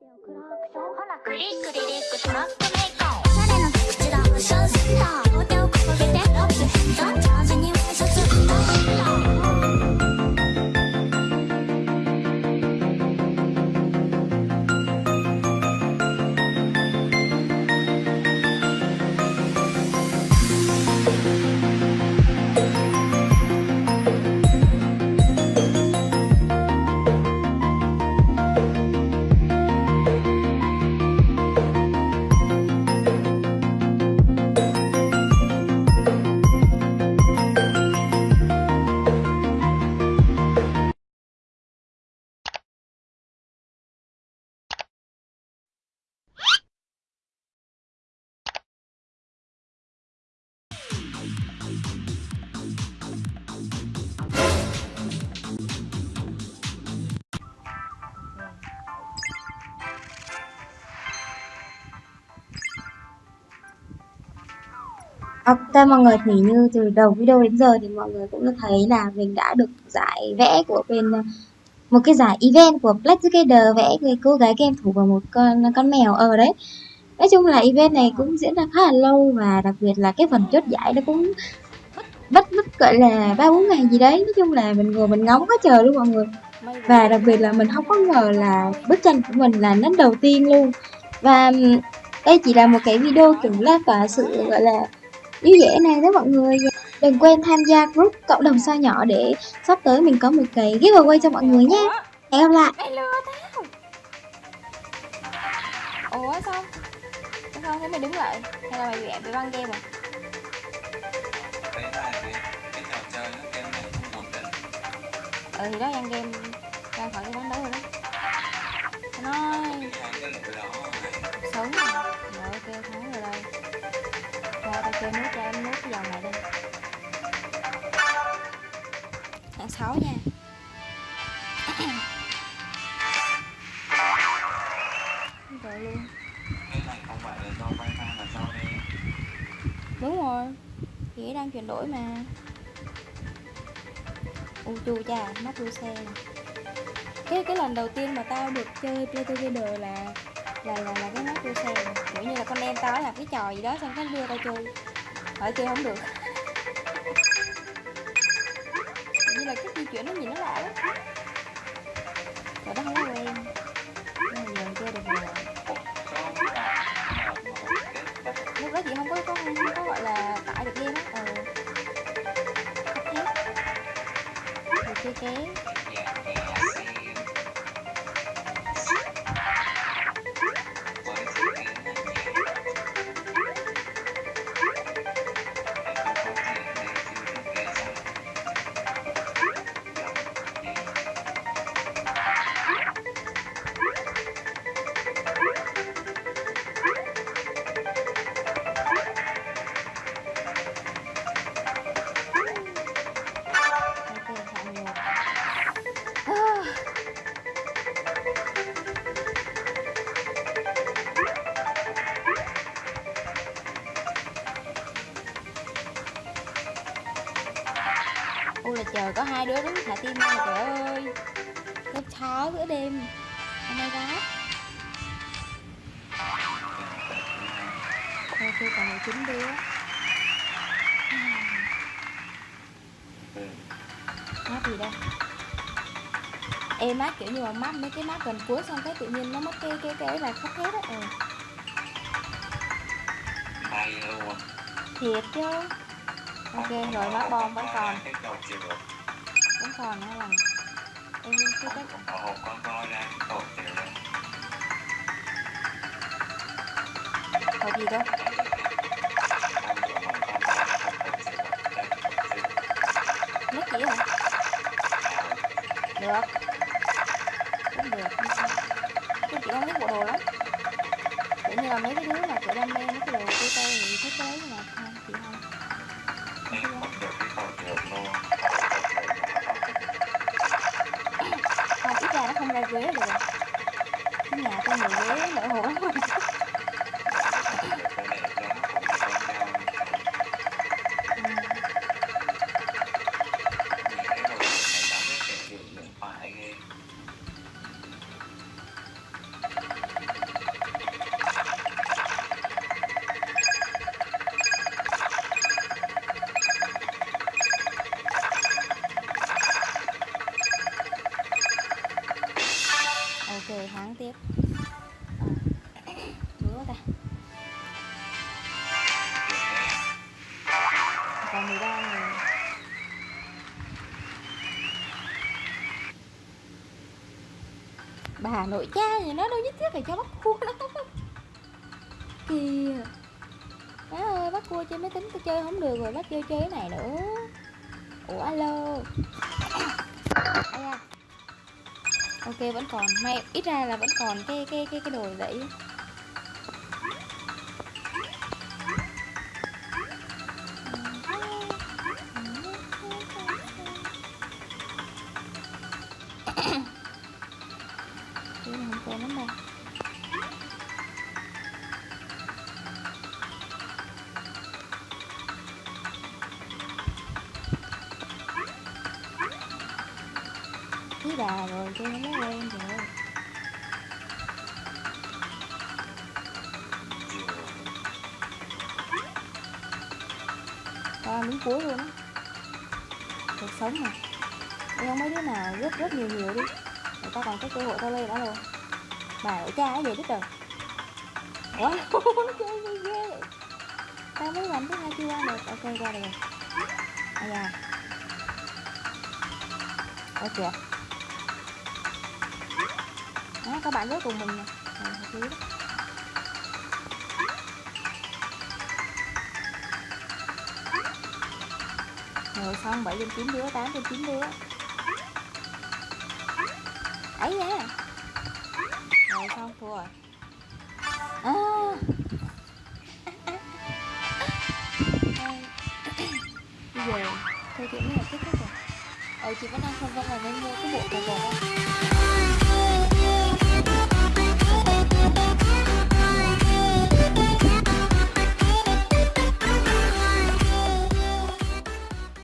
ほらクリックリリックトラックメイクおしゃれな口だションセンター両手を掲げて。ラップヘッダ Ờ, ok mọi người thì như từ đầu video đến giờ thì mọi người cũng đã thấy là mình đã được giải vẽ của bên ờ, một cái giải event của Black Together vẽ người cô gái game thủ và một con con mèo ở đấy. Nói chung là event này cũng diễn ra khá là lâu và đặc biệt là cái phần chốt giải nó cũng vất vất gọi là ba bốn ngày gì đấy. Nói chung là mình ngồi mình ngóng quá trời luôn mọi người. Và đặc biệt là mình không có ngờ là bức tranh của mình là nét đầu tiên luôn. Và đây chỉ là một cái video kiểu là cả sự, gọi là vui vẻ này đó mọi người. Đừng quên tham gia group cộng đồng sao nhỏ để sắp tới mình có một cái giveaway cho mọi người nhé. Hẹn gặp lại. Mày lừa tao. Ủa sao? Sao thấy mày đứng lại? Hay là mày bị bị băng game à? Ừ thì đó băng game. Ra khỏi cái ván đấu rồi đó. Nó sống. rồi Chơi nút cho em nút cái dòng này đi. Hạng 6 nha. Rồi luôn. Cái này không phải là do wifi mà do đây Đúng rồi. Thì đang chuyển đổi mà. U chu cha, móc đua xe. Cái cái lần đầu tiên mà tao được chơi Play Together là là là là cái móc đua xe. Kiểu như là con em tao làm cái trò gì đó xong cái đưa tao chơi hỏi chơi không được. Như là cái di chuyển nó nhìn nó lạ lắm rồi đó không có quen nhưng mà giờ chơi được rồi. Lúc đó chị không có có, không có gọi là tải được game á. Ờ. Cấp hết rồi chơi ké Có hai đứa đứng thả tim mà trời ơi. Cái chó giữa đêm. Oh my god Ok còn 19 đứa. Map gì đây? Ê map kiểu như mà map mấy cái map gần cuối xong cái tự nhiên nó mất cái cái cái là khắp hết á. Ừ. thiệt chứ ok rồi map bom vẫn còn. Cái vẫn còn nữa là em cứ không cách hộp cái gì đâu mất chỉ hả được. Cũng được không sao. Tôi chỉ không biết bộ đồ lắm kiểu như là mấy cái đứa mà kiểu đam mê mấy cái đồ của tôi thì thích cái đấy mà bà nội cha gì nó đâu nhất thiết phải cho bắt cua đó kìa à. má ơi bắt cua trên máy tính tôi chơi không được rồi bắt chơi chơi cái này nữa. Ủa, alo. Ây ok, vẫn còn, may, ít ra là vẫn còn cái cái cái cái đồ đấy Tí rồi tôi nó mới quen rồi. À, miếng cuối luôn á. Cuộc sống mà. Đi không mấy đứa nào rất rất nhiều nhiều đi. Người ta còn có cơ hội tao lên đó luôn Bà ở cha cái gì hết trời Ủa? Chơi gì ghê Tao mới làm thứ hai chưa qua được. Ok qua được rồi. À dạ ok đó, các bạn rất cùng mình nè. Rồi, rồi xong bảy trên chín đứa tám trên chín đứa? Ấy nha. Rồi xong thua rồi? À. Bây giờ thôi chuyện này là kết thúc rồi. Ờ chị vẫn đang phân vân là nên mua cái bộ cà vạt không